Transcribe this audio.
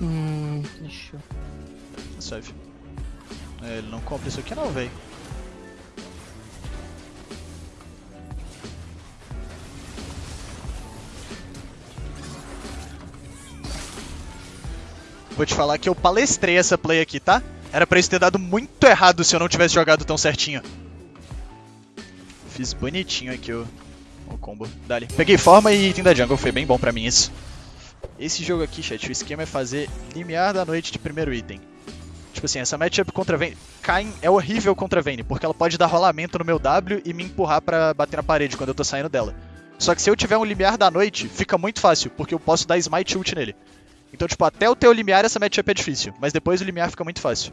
Hum, deixa eu... Suave. É, ele não compra isso aqui não, velho. Vou te falar que eu palestrei essa play aqui, tá? Era pra isso ter dado muito errado se eu não tivesse jogado tão certinho. Fiz bonitinho aqui o, o combo. Dali. Peguei forma e item da jungle, foi bem bom pra mim isso. Esse jogo aqui, chat, o esquema é fazer limiar da noite de primeiro item. Tipo assim, essa matchup contra Vayne... Kayn é horrível contra Vayne, porque ela pode dar rolamento no meu W e me empurrar pra bater na parede quando eu tô saindo dela. Só que se eu tiver um limiar da noite, fica muito fácil, porque eu posso dar smite ult nele. Então, tipo, até o ter o limiar essa matchup é difícil, mas depois o limiar fica muito fácil.